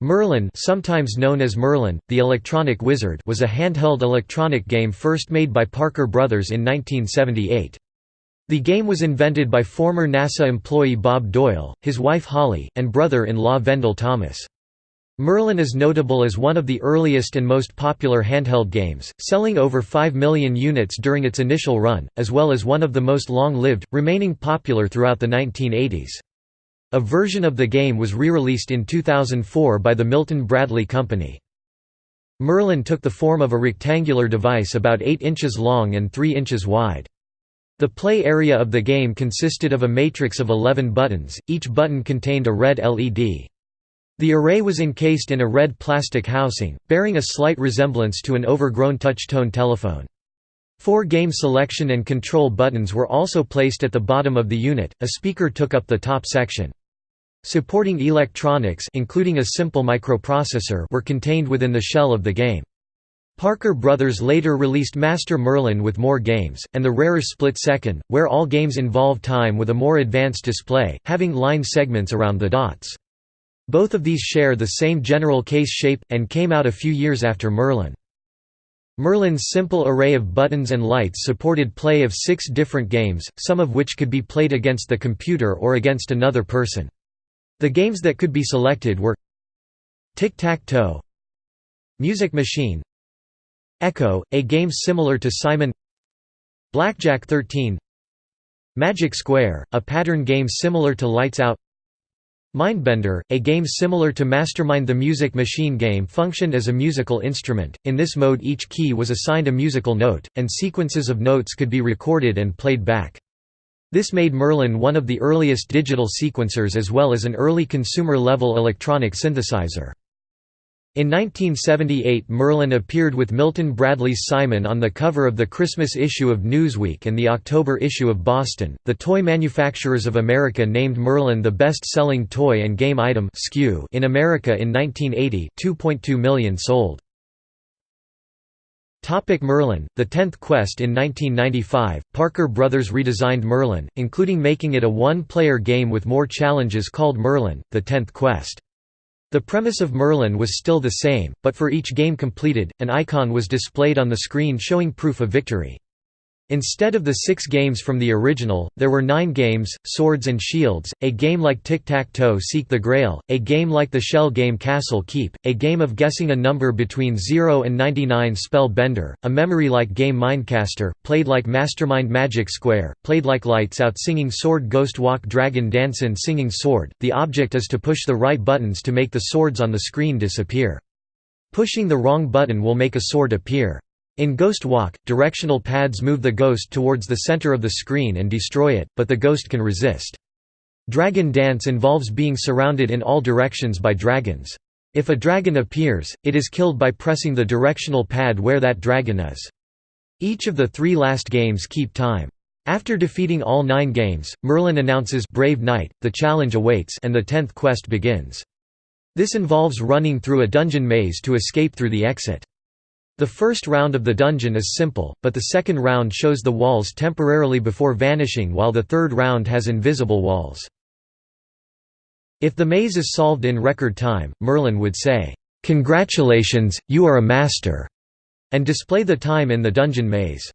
Merlin sometimes known as Merlin, the Electronic Wizard was a handheld electronic game first made by Parker Brothers in 1978. The game was invented by former NASA employee Bob Doyle, his wife Holly, and brother-in-law Vendel Thomas. Merlin is notable as one of the earliest and most popular handheld games, selling over 5 million units during its initial run, as well as one of the most long-lived, remaining popular throughout the 1980s. A version of the game was re-released in 2004 by the Milton Bradley Company. Merlin took the form of a rectangular device about 8 inches long and 3 inches wide. The play area of the game consisted of a matrix of 11 buttons, each button contained a red LED. The array was encased in a red plastic housing, bearing a slight resemblance to an overgrown touch-tone telephone. Four game selection and control buttons were also placed at the bottom of the unit, a speaker took up the top section. Supporting electronics including a simple microprocessor were contained within the shell of the game. Parker Brothers later released Master Merlin with more games, and the rarer Split Second, where all games involve time with a more advanced display, having line segments around the dots. Both of these share the same general case shape, and came out a few years after Merlin. Merlin's simple array of buttons and lights supported play of six different games, some of which could be played against the computer or against another person. The games that could be selected were Tic-Tac-Toe Music Machine Echo, a game similar to Simon Blackjack 13 Magic Square, a pattern game similar to Lights Out Mindbender, a game similar to Mastermind the Music Machine game functioned as a musical instrument, in this mode each key was assigned a musical note, and sequences of notes could be recorded and played back. This made Merlin one of the earliest digital sequencers as well as an early consumer-level electronic synthesizer. In 1978 Merlin appeared with Milton Bradley's Simon on the cover of the Christmas issue of Newsweek and the October issue of Boston. The Toy Manufacturers of America named Merlin the best-selling toy and game item in America in 1980, 2.2 million sold. Topic Merlin, The Tenth Quest In 1995, Parker Brothers redesigned Merlin, including making it a one-player game with more challenges called Merlin, The Tenth Quest. The premise of Merlin was still the same, but for each game completed, an icon was displayed on the screen showing proof of victory. Instead of the six games from the original, there were nine games, Swords and Shields, a game like Tic-Tac-Toe Seek the Grail, a game like the shell game Castle Keep, a game of guessing a number between 0 and 99 Spell Bender, a memory-like game Mindcaster, played like Mastermind Magic Square, played like Lights Out Singing Sword Ghost Walk Dragon Dancin' Singing Sword. The object is to push the right buttons to make the swords on the screen disappear. Pushing the wrong button will make a sword appear. In Ghost Walk, directional pads move the ghost towards the center of the screen and destroy it, but the ghost can resist. Dragon Dance involves being surrounded in all directions by dragons. If a dragon appears, it is killed by pressing the directional pad where that dragon is. Each of the three last games keep time. After defeating all nine games, Merlin announces Brave Knight, the challenge awaits and the tenth quest begins. This involves running through a dungeon maze to escape through the exit. The first round of the dungeon is simple, but the second round shows the walls temporarily before vanishing while the third round has invisible walls. If the maze is solved in record time, Merlin would say, "'Congratulations, you are a master' and display the time in the dungeon maze.